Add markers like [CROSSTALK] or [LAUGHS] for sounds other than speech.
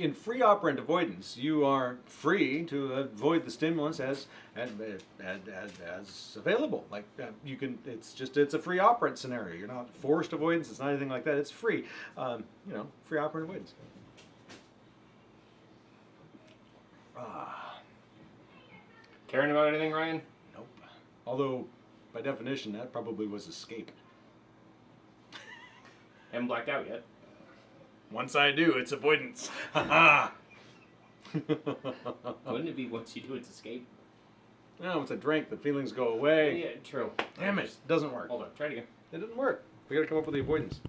in free operant avoidance, you are free to avoid the stimulus as as, as, as, available. Like uh, you can, it's just it's a free operant scenario. You're not forced avoidance. It's not anything like that. It's free. Um, you know, free operant avoidance. Ah, Caring about anything, Ryan? nope. Although, by definition, that probably was escape. [LAUGHS] Haven't blacked out yet. Once I do, it's avoidance. Ha [LAUGHS] ha. Wouldn't it be once you do its escape? No, once I drink, the feelings go away. Yeah, true. Damn it, doesn't work. Hold on, try it again. It didn't work. We gotta come up with the avoidance.